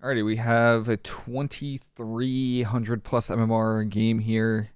Alrighty, we have a 2300 plus MMR game here.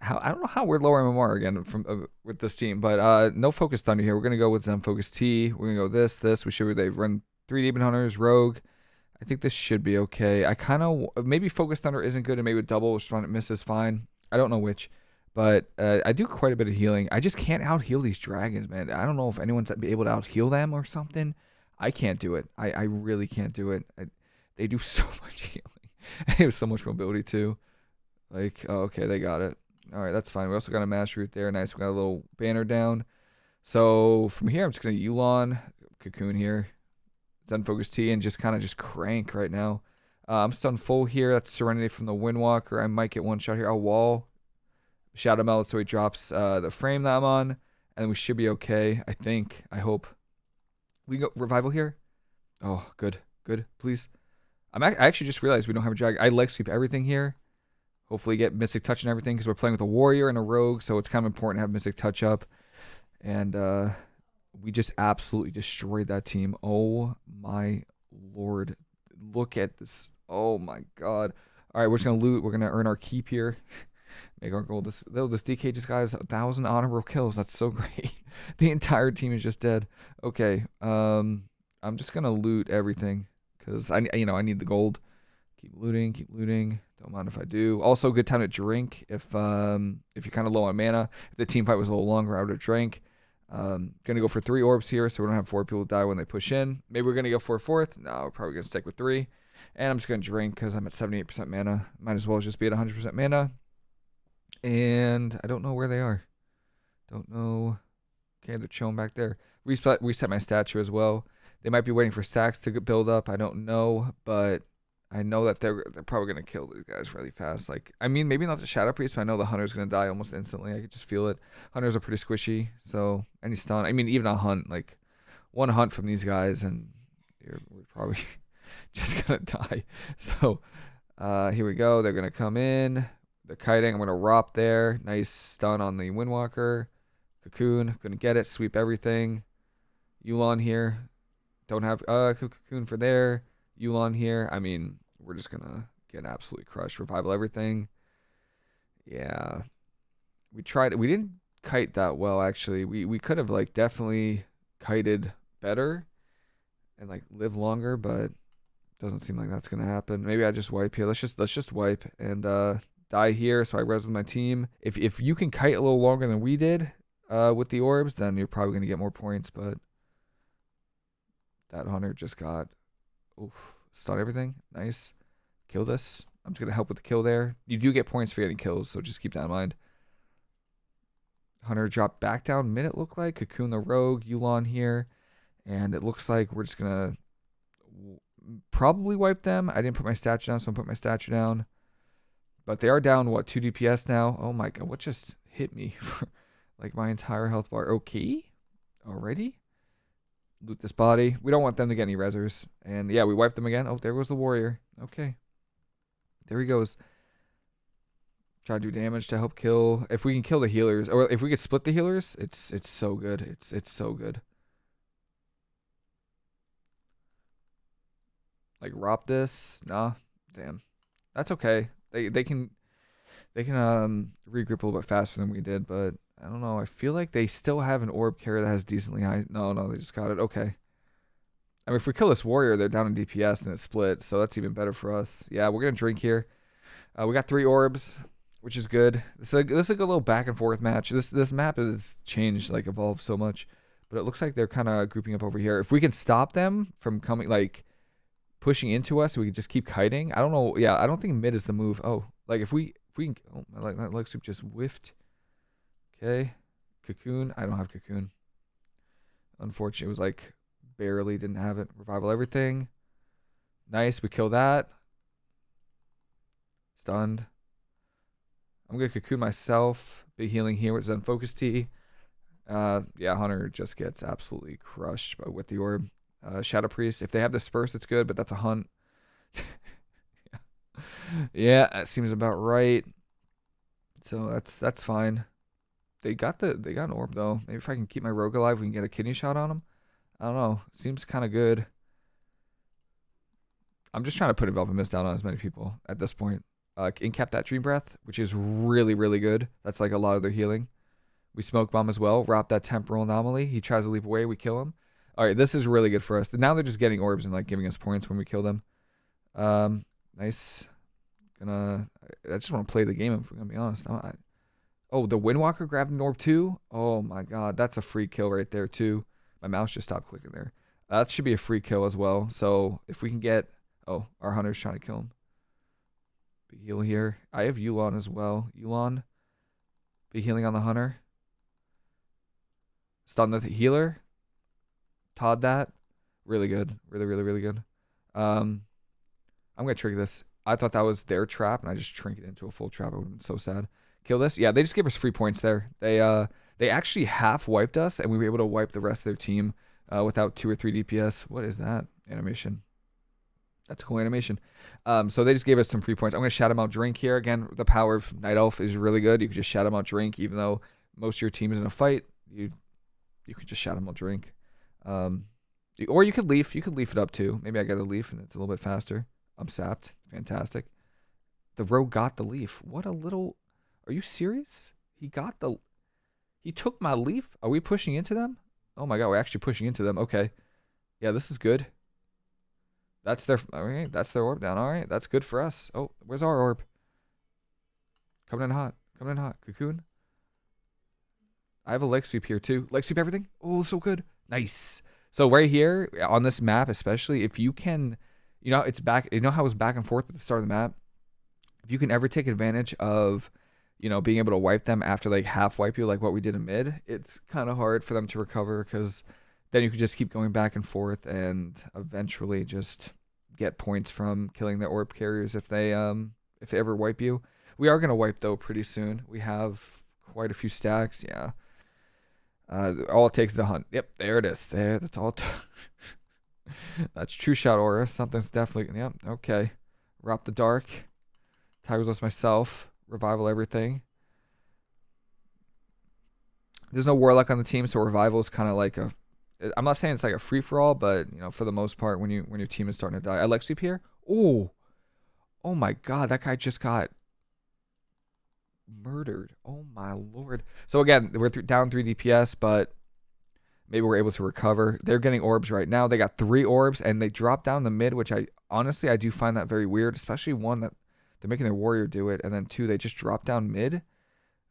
How I don't know how we're lower MMR again from uh, with this team, but uh, no focus thunder here. We're gonna go with Zen Focus Tea. We're gonna go this, this. We should they run three demon hunters, rogue. I think this should be okay. I kind of maybe focus thunder isn't good, and maybe double respond it misses fine. I don't know which, but uh, I do quite a bit of healing. I just can't out heal these dragons, man. I don't know if anyone's able to out heal them or something. I can't do it. I, I really can't do it. I, they do so much healing. they have so much mobility too. Like, oh, okay, they got it. All right, that's fine. We also got a mass root there. Nice. We got a little banner down. So from here, I'm just gonna Yu'lon cocoon here, Zen Focus Tea, and just kind of just crank right now. Uh, I'm stun full here. That's Serenity from the Windwalker. I might get one shot here. I'll wall Shadowmeld so he drops uh, the frame that I'm on, and we should be okay. I think. I hope. We go revival here. Oh, good, good. Please. I'm I actually just realized we don't have a drag. I leg sweep everything here. Hopefully get Mystic Touch and everything because we're playing with a Warrior and a Rogue, so it's kind of important to have Mystic Touch up. And uh, we just absolutely destroyed that team. Oh my lord. Look at this. Oh my god. All right, we're just going to loot. We're going to earn our keep here. Make our goal. This, this DK just got a thousand honorable kills. That's so great. the entire team is just dead. Okay. Um, I'm just going to loot everything because I, you know, I need the gold. Keep looting, keep looting. Don't mind if I do. Also, good time to drink if um if you're kind of low on mana. If the team fight was a little longer, I would have drank. Um, gonna go for three orbs here, so we don't have four people die when they push in. Maybe we're gonna go for a fourth. No, we're probably gonna stick with three. And I'm just gonna drink because I'm at 78% mana. Might as well just be at 100% mana. And I don't know where they are. Don't know. Okay, they're chilling back there. Reset, reset my statue as well. They might be waiting for stacks to build up. I don't know, but I know that they're they're probably gonna kill these guys really fast. Like, I mean, maybe not the Shadow Priest, but I know the Hunter's gonna die almost instantly. I could just feel it. Hunters are pretty squishy, so any stun. I mean, even a hunt, like one hunt from these guys, and you're probably just gonna die. So uh, here we go. They're gonna come in. The kiting. I'm gonna rop there. Nice stun on the Windwalker. Cocoon. Gonna get it. Sweep everything. Yu'lon here. Don't have uh cocoon for there. Yu'lon here. I mean, we're just gonna get absolutely crushed. Revival everything. Yeah. We tried we didn't kite that well actually. We we could have like definitely kited better and like live longer, but doesn't seem like that's gonna happen. Maybe I just wipe here. Let's just let's just wipe and uh die here so I res with my team. If if you can kite a little longer than we did uh with the orbs, then you're probably gonna get more points, but that hunter just got oof, stun everything. Nice. Kill this. I'm just going to help with the kill there. You do get points for getting kills, so just keep that in mind. Hunter dropped back down mid, it looked like. Cocoon the Rogue, Yu'lon here. And it looks like we're just going to probably wipe them. I didn't put my statue down, so I'm put my statue down. But they are down, what, 2 DPS now? Oh my god, what just hit me? like my entire health bar. Okay? Already? Loot this body. We don't want them to get any resers. And yeah, we wipe them again. Oh, there goes the warrior. Okay. There he goes. Try to do damage to help kill. If we can kill the healers, or if we could split the healers, it's it's so good. It's it's so good. Like rop this. Nah. Damn. That's okay. They they can they can um regroup a little bit faster than we did, but I don't know. I feel like they still have an orb carrier that has decently high. No, no, they just got it. Okay. I mean, if we kill this warrior, they're down in DPS and it's split, so that's even better for us. Yeah, we're gonna drink here. Uh, we got three orbs, which is good. A, this is a little back and forth match. This this map has changed, like evolved so much, but it looks like they're kind of grouping up over here. If we can stop them from coming, like pushing into us, we can just keep kiting. I don't know. Yeah, I don't think mid is the move. Oh, like if we if we can, oh, like that leg sweep just whiffed. Okay. Cocoon. I don't have Cocoon. Unfortunately, it was like barely didn't have it. Revival everything. Nice. We kill that. Stunned. I'm going to Cocoon myself. Big healing here with Zen Focus Tea. Uh, yeah, Hunter just gets absolutely crushed by, with the orb. Uh, Shadow Priest. If they have disperse, it's good, but that's a hunt. yeah. yeah, that seems about right. So that's that's fine. They got the they got an orb though. Maybe if I can keep my rogue alive, we can get a kidney shot on him. I don't know. Seems kind of good. I'm just trying to put Enveloping Mist down on as many people at this point. Uh, incap that Dream Breath, which is really, really good. That's like a lot of their healing. We Smoke Bomb as well. Wrap that Temporal Anomaly. He tries to leap away. We kill him. All right, this is really good for us. Now they're just getting orbs and like giving us points when we kill them. Um, nice. Gonna. I just want to play the game. If we're gonna be honest. I, oh, the Windwalker grabbed an orb too. Oh my god, that's a free kill right there too. My mouse just stopped clicking there. That should be a free kill as well. So if we can get, oh, our hunter's trying to kill him. Big heal here. I have Yulon as well. Yulon, be healing on the hunter. Stun the healer. Todd that. Really good. Really, really, really good. Um, I'm going to trick this. I thought that was their trap, and I just trink it into a full trap. I would have been so sad. Kill this. Yeah, they just gave us free points there. They uh they actually half wiped us, and we were able to wipe the rest of their team uh, without two or three DPS. What is that animation? That's a cool animation. Um, so they just gave us some free points. I'm to shout them out drink here. Again, the power of Night Elf is really good. You can just shout them out drink, even though most of your team is in a fight. You you can just shout them out drink. Um, or you could leaf. You could leaf it up too. Maybe I got a leaf and it's a little bit faster. I'm sapped. Fantastic. The rogue got the leaf. What a little. Are you serious? He got the. He took my leaf. Are we pushing into them? Oh my god, we're actually pushing into them. Okay. Yeah, this is good. That's their. All right, that's their orb down. All right, that's good for us. Oh, where's our orb? Coming in hot. Coming in hot. Cocoon. I have a leg sweep here too. Leg sweep everything. Oh, so good. Nice. So right here on this map, especially if you can, you know, it's back. You know how it was back and forth at the start of the map. If you can ever take advantage of, you know, being able to wipe them after like half wipe you, like what we did in mid, it's kind of hard for them to recover because then you can just keep going back and forth and eventually just get points from killing the orb carriers if they um if they ever wipe you. We are gonna wipe though pretty soon. We have quite a few stacks. Yeah. Uh, all it takes is a hunt. Yep, there it is. There, that's all. that's true shot aura. Something's definitely. Yep. Okay. Wrap the dark. Tigers us myself. Revival everything. There's no warlock on the team, so revival is kind of like a. I'm not saying it's like a free for all, but you know, for the most part, when you when your team is starting to die, I like sweep here. Oh, oh my God, that guy just got murdered. Oh my lord. So again, we're th- down 3 DPS, but maybe we're able to recover. They're getting orbs right now. They got three orbs and they drop down the mid, which I honestly I do find that very weird, especially one that they're making their warrior do it, and then two they just drop down mid,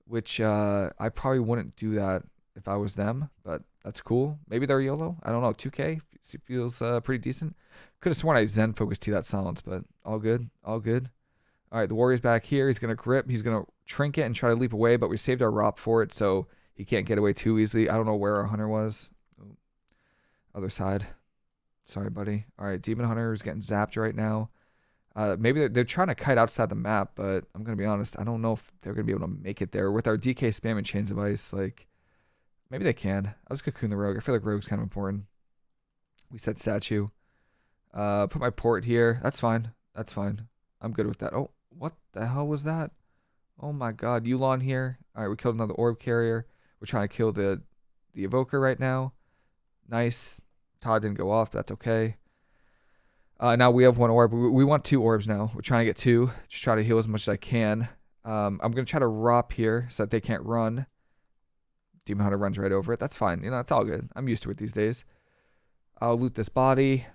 which uh, I probably wouldn't do that if I was them, but that's cool. Maybe they're YOLO. I don't know. 2K feels uh, pretty decent. Could have sworn I Zen focused T that silence, but all good. All good. All right, the warrior's back here. He's going to grip. He's going to trinket and try to leap away, but we saved our Rop for it, so he can't get away too easily. I don't know where our hunter was. Other side. Sorry, buddy. All right, Demon Hunter is getting zapped right now. Uh, maybe they're, they're, trying to kite outside the map, but I'm going to be honest. I don't know if they're going to be able to make it there. With our DK spam and Chains of Ice, like, maybe they can. I was Cocoon the Rogue. I feel like Rogue's kind of important. We said Statue. Uh, put my port here. That's fine. That's fine. I'm good with that. Oh, what the hell was that? Oh my god, Yulon here. Alright, we killed another orb carrier. We're trying to kill the the evoker right now. Nice. Todd didn't go off, that's okay. Uh, now we have one orb. We, want two orbs now. We're trying to get two. Just try to heal as much as I can. Um, I'm going to try to rop here so that they can't run. Demon Hunter runs right over it. That's fine. You know, it's all good. I'm used to it these days. I'll loot this body.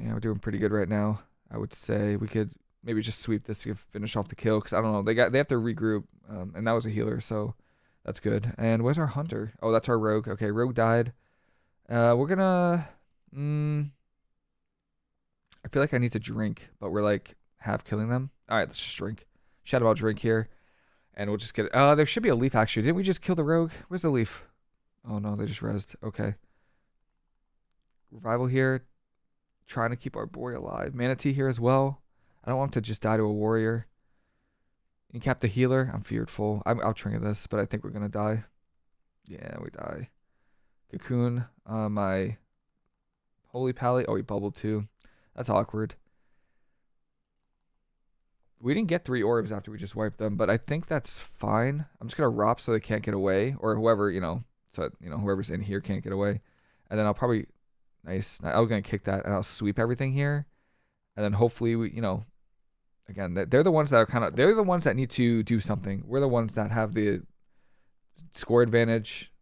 Yeah, we're doing pretty good right now. I would say we could maybe just sweep this to finish off the kill because I don't know they got they have to regroup um, and that was a healer so that's good. And where's our hunter? Oh, that's our rogue. Okay, rogue died. Uh, we're gonna. Mm, I feel like I need to drink, but we're like half killing them. All right, let's just drink. Shadowmeld drink here, and we'll just get. Uh, there should be a leaf actually. Didn't we just kill the rogue? Where's the leaf? Oh no, they just rezzed. Okay. Revival here. Trying to keep our boy alive. Mana Tea here as well. I don't want him to just die to a warrior. Incap the healer. I'm fearful. I'm, I'll trinket this, but I think we're going to die. Yeah, we die. Cocoon. Uh, my Holy Pally. Oh, he bubbled too. That's awkward. We didn't get three orbs after we just wiped them, but I think that's fine. I'm just going to rop so they can't get away, or whoever, you know, so, you know, whoever's in here can't get away. And then I'll probably, nice. I'm going to kick that, and I'll sweep everything here. and then hopefully we, you know, again, they're the ones that are kind of they're the ones that need to do something. We're the ones that have the score advantage,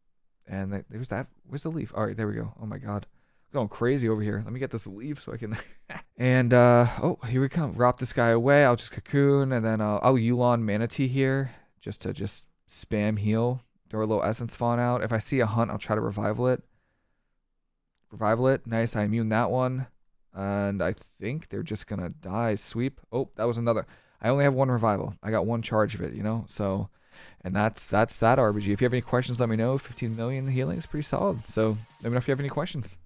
and there's that. Where's the leaf? All right, there we go. Oh my god, going crazy over here. Let me get this leaf so I can. and uh oh, here we come. Drop this guy away. I'll just cocoon, and then uh, I'll Yulon Mana Tea here just to just spam heal. Throw a little Essence Font out. If I see a hunt, I'll try to revival it. Revival it. Nice. I immune that one. And I think they're just gonna die. Sweep. Oh, that was another. I only have one revival. I got one charge of it, you know. So, and that's that's that RBG. If you have any questions, let me know. 15 million healing is pretty solid. So let me know if you have any questions.